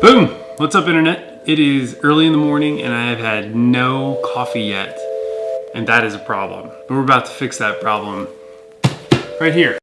Boom! What's up internet? It is early in the morning and I have had no coffee yet. And that is a problem. But we're about to fix that problem right here.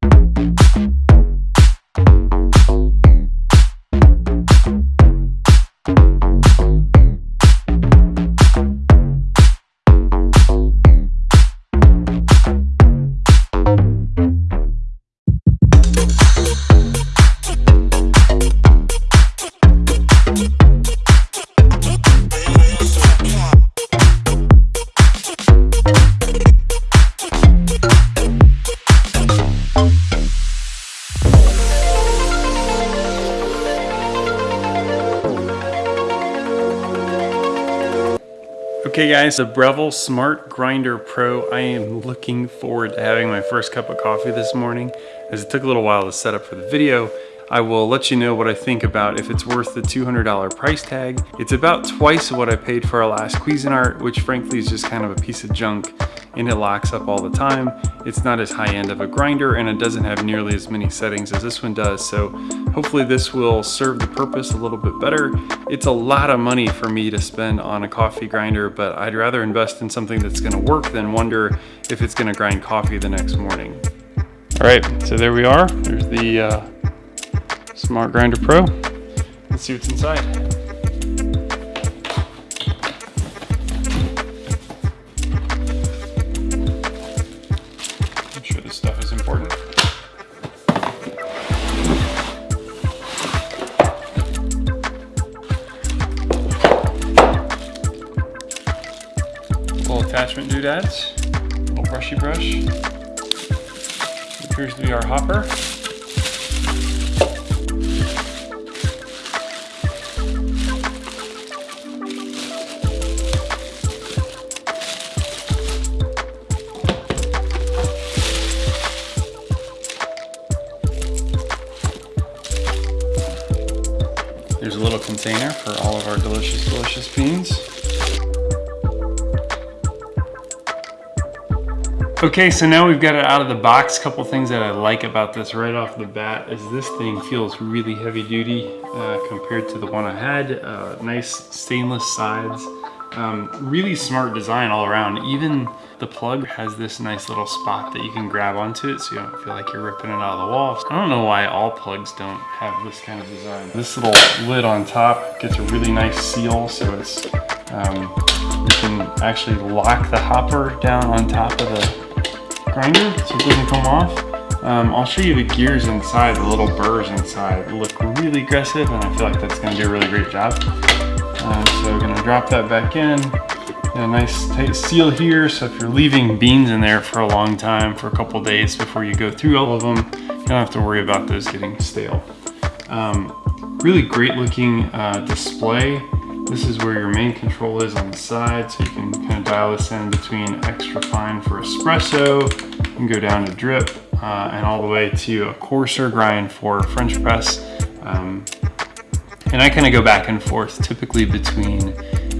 Okay guys, the Breville Smart Grinder Pro. I am looking forward to having my first cup of coffee this morning as it took a little while to set up for the video. I will let you know what I think about if it's worth the $200 price tag. It's about twice what I paid for our last Cuisinart, which frankly is just kind of a piece of junk and it locks up all the time. It's not as high end of a grinder and it doesn't have nearly as many settings as this one does. So hopefully this will serve the purpose a little bit better. It's a lot of money for me to spend on a coffee grinder, but I'd rather invest in something that's gonna work than wonder if it's gonna grind coffee the next morning. All right, so there we are. There's the uh, Smart Grinder Pro. Let's see what's inside. I'm sure this stuff is important. Little attachment doodads, little brushy brush. Appears to be our hopper. Container for all of our delicious, delicious beans. Okay, so now we've got it out of the box. Couple things that I like about this right off the bat is this thing feels really heavy duty uh, compared to the one I had. Uh, nice stainless sides. Um, really smart design all around. Even the plug has this nice little spot that you can grab onto it so you don't feel like you're ripping it out of the wall. I don't know why all plugs don't have this kind of design. This little lid on top gets a really nice seal so it's um, you can actually lock the hopper down on top of the grinder so it doesn't come off. Um, I'll show you the gears inside, the little burrs inside look really aggressive and I feel like that's gonna do a really great job. So we're gonna drop that back in. a nice tight seal here, so if you're leaving beans in there for a long time, for a couple days before you go through all of them, you don't have to worry about those getting stale. Um, really great looking uh, display. This is where your main control is on the side, so you can kind of dial this in between extra fine for espresso, and go down to drip, uh, and all the way to a coarser grind for French press. Um, and I kind of go back and forth, typically between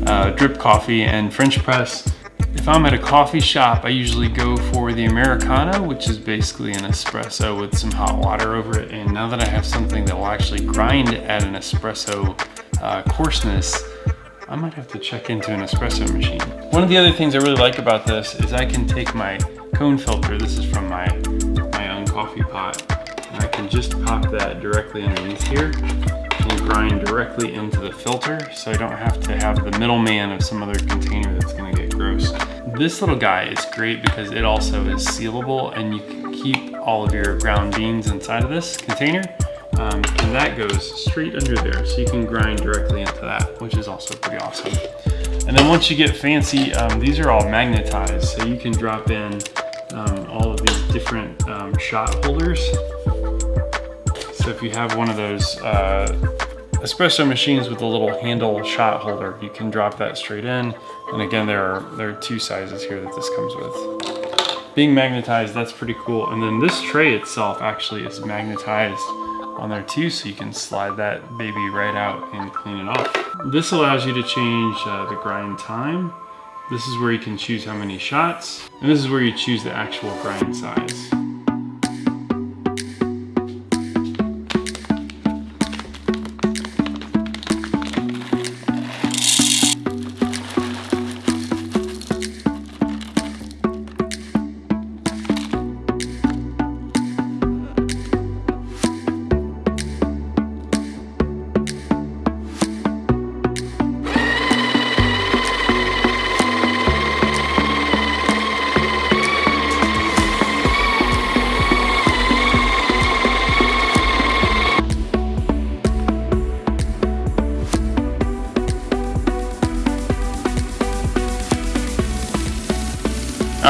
uh, drip coffee and French press. If I'm at a coffee shop, I usually go for the Americano, which is basically an espresso with some hot water over it. And now that I have something that will actually grind at an espresso uh, coarseness, I might have to check into an espresso machine. One of the other things I really like about this is I can take my cone filter, this is from my, my own coffee pot, and I can just pop that directly underneath here directly into the filter so I don't have to have the middleman of some other container that's gonna get gross. This little guy is great because it also is sealable and you can keep all of your ground beans inside of this container um, and that goes straight under there. So you can grind directly into that, which is also pretty awesome. And then once you get fancy, um, these are all magnetized. So you can drop in um, all of these different um, shot holders. So if you have one of those uh, espresso machines with a little handle shot holder, you can drop that straight in. And again, there are, there are two sizes here that this comes with. Being magnetized, that's pretty cool. And then this tray itself actually is magnetized on there too so you can slide that baby right out and clean it off. This allows you to change uh, the grind time. This is where you can choose how many shots and this is where you choose the actual grind size.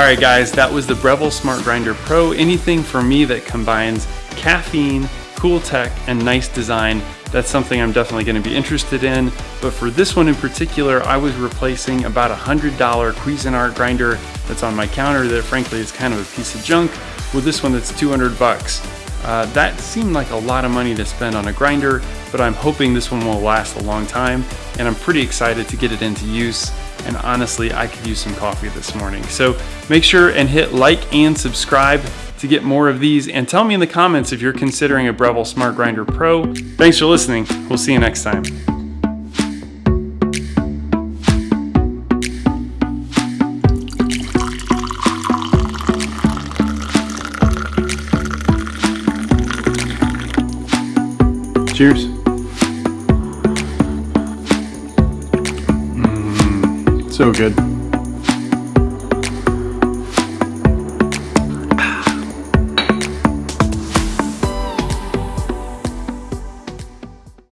Right, guys, that was the Breville Smart Grinder Pro. Anything for me that combines caffeine, cool tech, and nice design, that's something I'm definitely gonna be interested in. But for this one in particular, I was replacing about a $100 Cuisinart grinder that's on my counter that frankly is kind of a piece of junk with this one that's 200 bucks. Uh, that seemed like a lot of money to spend on a grinder, but I'm hoping this one will last a long time, and I'm pretty excited to get it into use and honestly, I could use some coffee this morning. So make sure and hit like and subscribe to get more of these and tell me in the comments if you're considering a Breville Smart Grinder Pro. Thanks for listening. We'll see you next time. Cheers. So good.